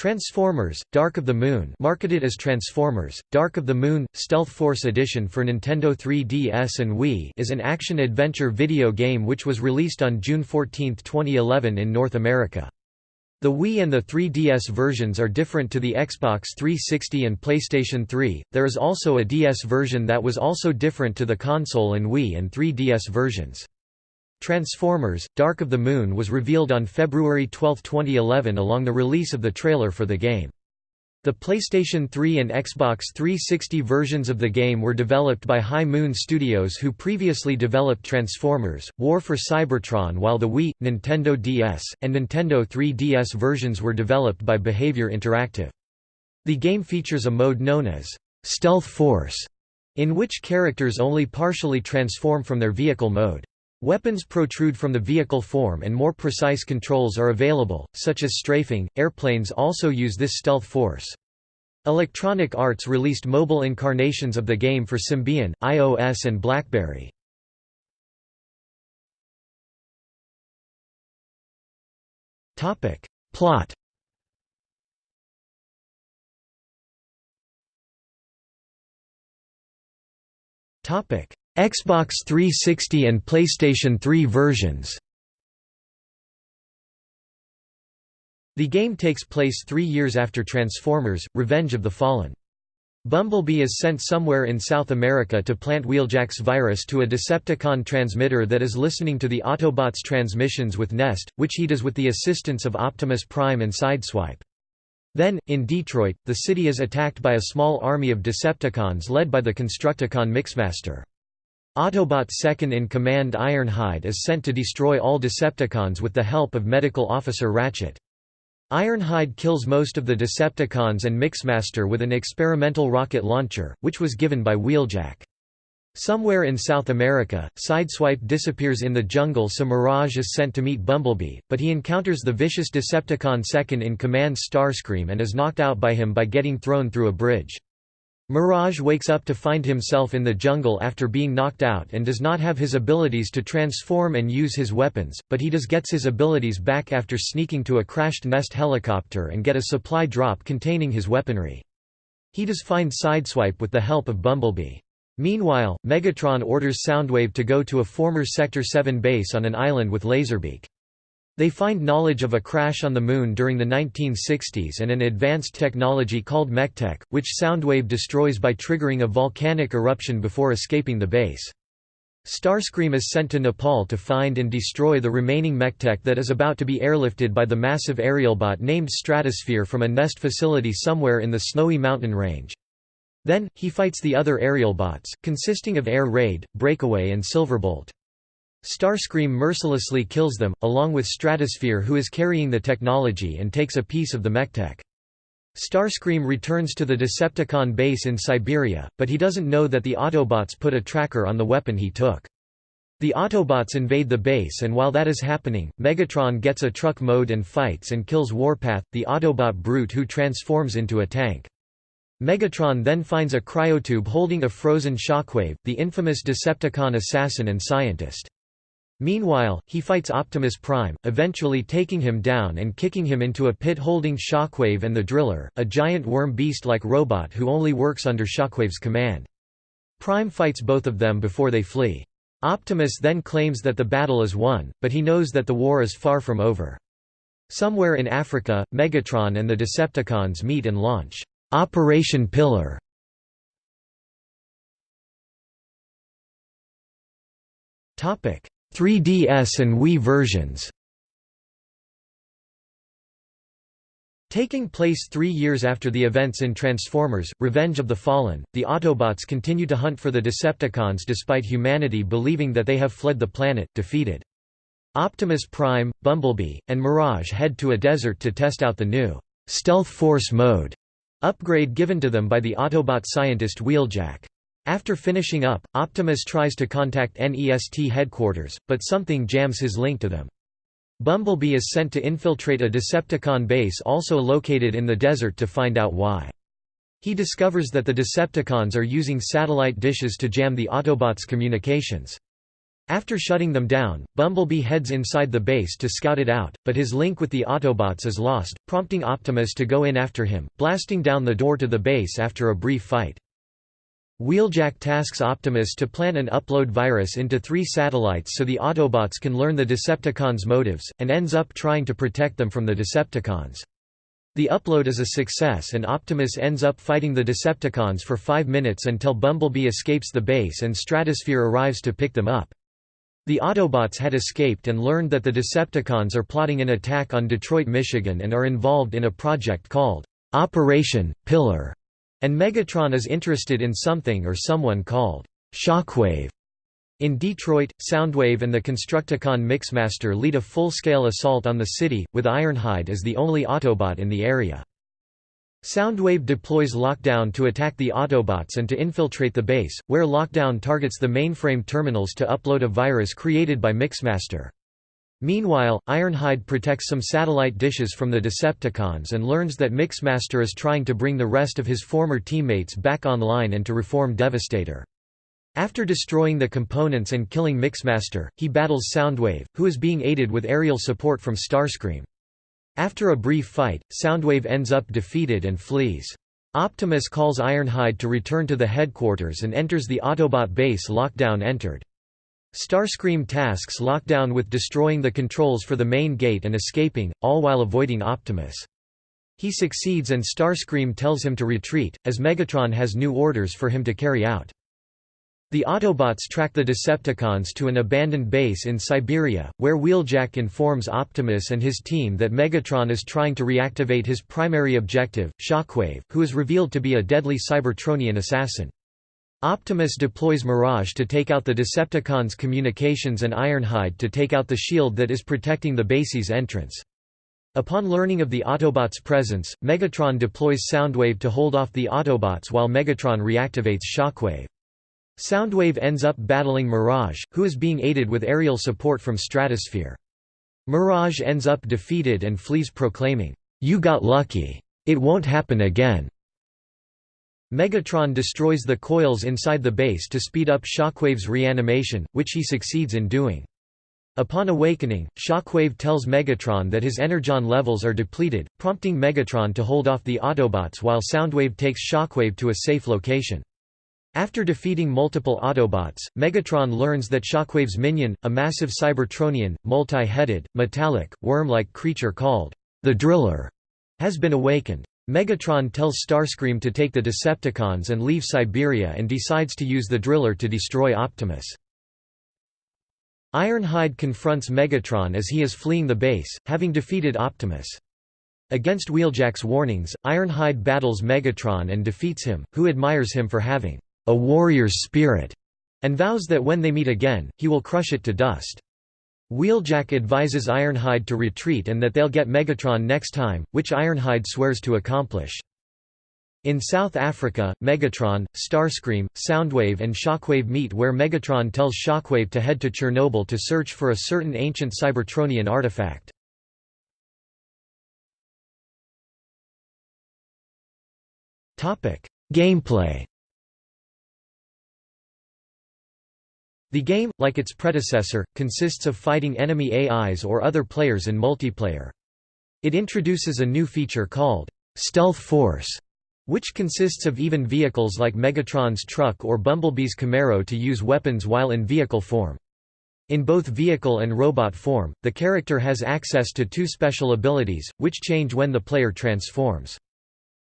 Transformers, Dark of the Moon marketed as Transformers, Dark of the Moon, Stealth Force Edition for Nintendo 3DS and Wii is an action-adventure video game which was released on June 14, 2011 in North America. The Wii and the 3DS versions are different to the Xbox 360 and PlayStation 3. There is also a DS version that was also different to the console and Wii and 3DS versions. Transformers, Dark of the Moon was revealed on February 12, 2011 along the release of the trailer for the game. The PlayStation 3 and Xbox 360 versions of the game were developed by High Moon Studios who previously developed Transformers, War for Cybertron while the Wii, Nintendo DS, and Nintendo 3DS versions were developed by Behaviour Interactive. The game features a mode known as Stealth Force, in which characters only partially transform from their vehicle mode. Weapons protrude from the vehicle form and more precise controls are available, such as strafing. Airplanes also use this stealth force. Electronic Arts released mobile incarnations of the game for Symbian, iOS and BlackBerry. Topic: Plot. Topic: Xbox 360 and PlayStation 3 versions The game takes place three years after Transformers, Revenge of the Fallen. Bumblebee is sent somewhere in South America to plant Wheeljack's virus to a Decepticon transmitter that is listening to the Autobots' transmissions with Nest, which he does with the assistance of Optimus Prime and Sideswipe. Then, in Detroit, the city is attacked by a small army of Decepticons led by the Constructicon Mixmaster. Autobot second-in-command Ironhide is sent to destroy all Decepticons with the help of Medical Officer Ratchet. Ironhide kills most of the Decepticons and Mixmaster with an experimental rocket launcher, which was given by Wheeljack. Somewhere in South America, Sideswipe disappears in the jungle so Mirage is sent to meet Bumblebee, but he encounters the vicious Decepticon second-in-command Starscream and is knocked out by him by getting thrown through a bridge. Mirage wakes up to find himself in the jungle after being knocked out and does not have his abilities to transform and use his weapons, but he does gets his abilities back after sneaking to a crashed Nest helicopter and get a supply drop containing his weaponry. He does find Sideswipe with the help of Bumblebee. Meanwhile, Megatron orders Soundwave to go to a former Sector 7 base on an island with Laserbeak. They find knowledge of a crash on the Moon during the 1960s and an advanced technology called MechTech, which Soundwave destroys by triggering a volcanic eruption before escaping the base. Starscream is sent to Nepal to find and destroy the remaining MechTech that is about to be airlifted by the massive aerialbot named Stratosphere from a nest facility somewhere in the snowy mountain range. Then, he fights the other aerialbots, consisting of Air Raid, Breakaway and Silverbolt. Starscream mercilessly kills them, along with Stratosphere who is carrying the technology and takes a piece of the MechTech. Starscream returns to the Decepticon base in Siberia, but he doesn't know that the Autobots put a tracker on the weapon he took. The Autobots invade the base and while that is happening, Megatron gets a truck mode and fights and kills Warpath, the Autobot brute who transforms into a tank. Megatron then finds a cryotube holding a frozen Shockwave, the infamous Decepticon assassin and scientist. Meanwhile, he fights Optimus Prime, eventually taking him down and kicking him into a pit holding Shockwave and the Driller, a giant worm beast-like robot who only works under Shockwave's command. Prime fights both of them before they flee. Optimus then claims that the battle is won, but he knows that the war is far from over. Somewhere in Africa, Megatron and the Decepticons meet and launch Operation Pillar. Topic 3DS and Wii versions Taking place three years after the events in Transformers, Revenge of the Fallen, the Autobots continue to hunt for the Decepticons despite humanity believing that they have fled the planet, defeated. Optimus Prime, Bumblebee, and Mirage head to a desert to test out the new Stealth Force mode upgrade given to them by the Autobot scientist Wheeljack. After finishing up, Optimus tries to contact NEST headquarters, but something jams his link to them. Bumblebee is sent to infiltrate a Decepticon base also located in the desert to find out why. He discovers that the Decepticons are using satellite dishes to jam the Autobots' communications. After shutting them down, Bumblebee heads inside the base to scout it out, but his link with the Autobots is lost, prompting Optimus to go in after him, blasting down the door to the base after a brief fight. Wheeljack tasks Optimus to plant an upload virus into three satellites so the Autobots can learn the Decepticons' motives, and ends up trying to protect them from the Decepticons. The upload is a success and Optimus ends up fighting the Decepticons for five minutes until Bumblebee escapes the base and Stratosphere arrives to pick them up. The Autobots had escaped and learned that the Decepticons are plotting an attack on Detroit, Michigan and are involved in a project called Operation Pillar, and Megatron is interested in something or someone called Shockwave. In Detroit, Soundwave and the Constructicon Mixmaster lead a full-scale assault on the city, with Ironhide as the only Autobot in the area. Soundwave deploys Lockdown to attack the Autobots and to infiltrate the base, where Lockdown targets the mainframe terminals to upload a virus created by Mixmaster. Meanwhile, Ironhide protects some satellite dishes from the Decepticons and learns that Mixmaster is trying to bring the rest of his former teammates back online and to reform Devastator. After destroying the components and killing Mixmaster, he battles Soundwave, who is being aided with aerial support from Starscream. After a brief fight, Soundwave ends up defeated and flees. Optimus calls Ironhide to return to the headquarters and enters the Autobot base Lockdown entered. Starscream tasks Lockdown with destroying the controls for the main gate and escaping, all while avoiding Optimus. He succeeds and Starscream tells him to retreat, as Megatron has new orders for him to carry out. The Autobots track the Decepticons to an abandoned base in Siberia, where Wheeljack informs Optimus and his team that Megatron is trying to reactivate his primary objective, Shockwave, who is revealed to be a deadly Cybertronian assassin. Optimus deploys Mirage to take out the Decepticons' communications and Ironhide to take out the shield that is protecting the base's entrance. Upon learning of the Autobots' presence, Megatron deploys Soundwave to hold off the Autobots while Megatron reactivates Shockwave. Soundwave ends up battling Mirage, who is being aided with aerial support from Stratosphere. Mirage ends up defeated and flees proclaiming, "'You got lucky. It won't happen again." Megatron destroys the coils inside the base to speed up Shockwave's reanimation, which he succeeds in doing. Upon awakening, Shockwave tells Megatron that his energon levels are depleted, prompting Megatron to hold off the Autobots while Soundwave takes Shockwave to a safe location. After defeating multiple Autobots, Megatron learns that Shockwave's minion, a massive Cybertronian, multi-headed, metallic, worm-like creature called the Driller, has been awakened. Megatron tells Starscream to take the Decepticons and leave Siberia and decides to use the Driller to destroy Optimus. Ironhide confronts Megatron as he is fleeing the base, having defeated Optimus. Against Wheeljack's warnings, Ironhide battles Megatron and defeats him, who admires him for having a warrior's spirit, and vows that when they meet again, he will crush it to dust. Wheeljack advises Ironhide to retreat and that they'll get Megatron next time, which Ironhide swears to accomplish. In South Africa, Megatron, Starscream, Soundwave and Shockwave meet where Megatron tells Shockwave to head to Chernobyl to search for a certain ancient Cybertronian artifact. Gameplay The game, like its predecessor, consists of fighting enemy AIs or other players in multiplayer. It introduces a new feature called Stealth Force, which consists of even vehicles like Megatron's truck or Bumblebee's Camaro to use weapons while in vehicle form. In both vehicle and robot form, the character has access to two special abilities, which change when the player transforms.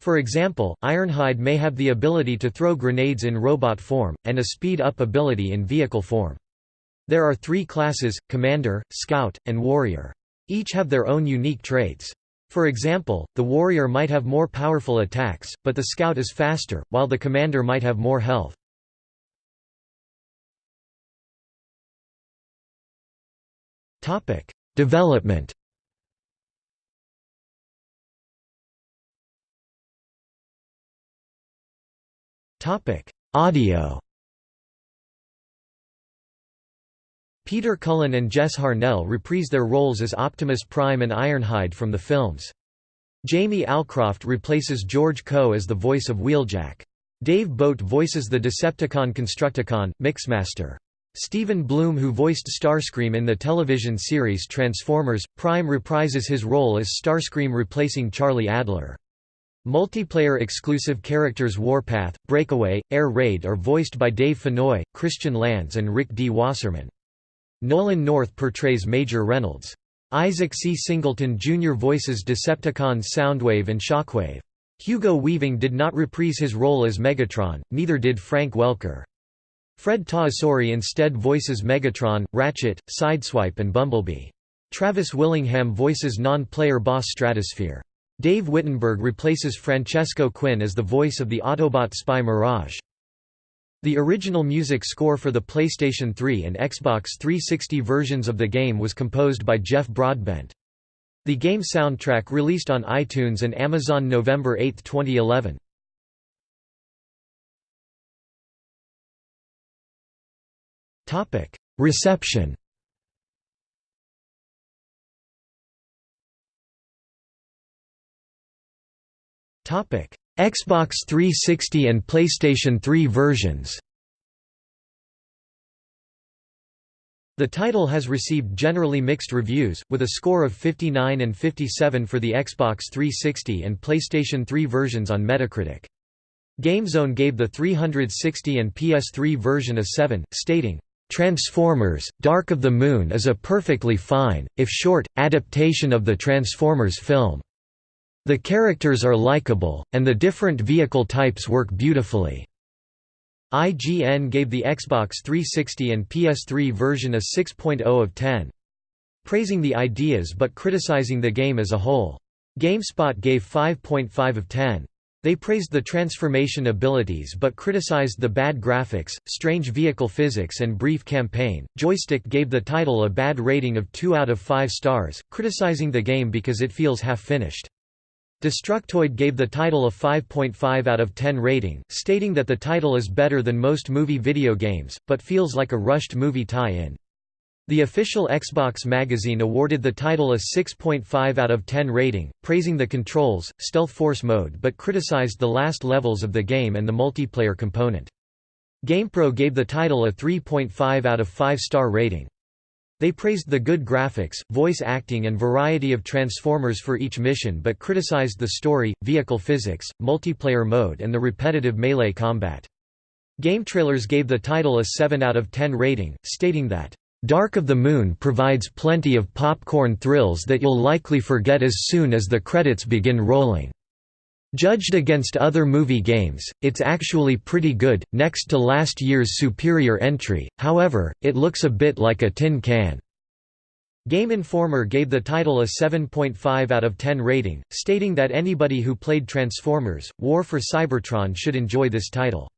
For example, Ironhide may have the ability to throw grenades in robot form, and a speed-up ability in vehicle form. There are three classes, Commander, Scout, and Warrior. Each have their own unique traits. For example, the Warrior might have more powerful attacks, but the Scout is faster, while the Commander might have more health. Development Topic: Audio. Peter Cullen and Jess Harnell reprise their roles as Optimus Prime and Ironhide from the films. Jamie Alcroft replaces George Coe as the voice of Wheeljack. Dave Boat voices the Decepticon Constructicon, Mixmaster. Steven Blum who voiced Starscream in the television series Transformers, Prime reprises his role as Starscream replacing Charlie Adler. Multiplayer exclusive characters Warpath, Breakaway, Air Raid are voiced by Dave Fennoy, Christian Lanz and Rick D. Wasserman. Nolan North portrays Major Reynolds. Isaac C. Singleton Jr. voices Decepticons Soundwave and Shockwave. Hugo Weaving did not reprise his role as Megatron, neither did Frank Welker. Fred Tatasciore instead voices Megatron, Ratchet, Sideswipe and Bumblebee. Travis Willingham voices non-player boss Stratosphere. Dave Wittenberg replaces Francesco Quinn as the voice of the Autobot spy Mirage. The original music score for the PlayStation 3 and Xbox 360 versions of the game was composed by Jeff Broadbent. The game soundtrack released on iTunes and Amazon November 8, 2011. Reception Xbox 360 and PlayStation 3 versions The title has received generally mixed reviews, with a score of 59 and 57 for the Xbox 360 and PlayStation 3 versions on Metacritic. GameZone gave the 360 and PS3 version a 7, stating, "...Transformers, Dark of the Moon is a perfectly fine, if short, adaptation of the Transformers film." The characters are likable, and the different vehicle types work beautifully. IGN gave the Xbox 360 and PS3 version a 6.0 of 10. Praising the ideas but criticizing the game as a whole. GameSpot gave 5.5 of 10. They praised the transformation abilities but criticized the bad graphics, strange vehicle physics and brief campaign. Joystick gave the title a bad rating of 2 out of 5 stars, criticizing the game because it feels half-finished. Destructoid gave the title a 5.5 out of 10 rating, stating that the title is better than most movie video games, but feels like a rushed movie tie-in. The official Xbox magazine awarded the title a 6.5 out of 10 rating, praising the controls, Stealth Force mode but criticized the last levels of the game and the multiplayer component. GamePro gave the title a 3.5 out of 5 star rating. They praised the good graphics, voice acting and variety of Transformers for each mission but criticized the story, vehicle physics, multiplayer mode and the repetitive melee combat. GameTrailers gave the title a 7 out of 10 rating, stating that, "...Dark of the Moon provides plenty of popcorn thrills that you'll likely forget as soon as the credits begin rolling." Judged against other movie games, it's actually pretty good, next to last year's superior entry, however, it looks a bit like a tin can. Game Informer gave the title a 7.5 out of 10 rating, stating that anybody who played Transformers, War for Cybertron should enjoy this title.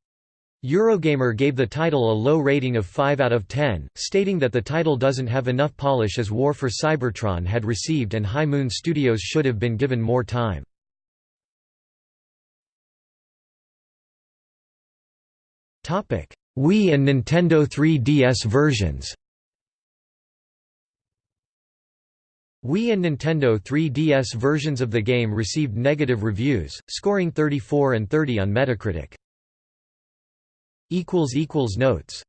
Eurogamer gave the title a low rating of 5 out of 10, stating that the title doesn't have enough polish as War for Cybertron had received and High Moon Studios should have been given more time. Wii and Nintendo 3DS versions. Wii and Nintendo 3DS versions of the game received negative reviews, scoring 34 and 30 on Metacritic. Notes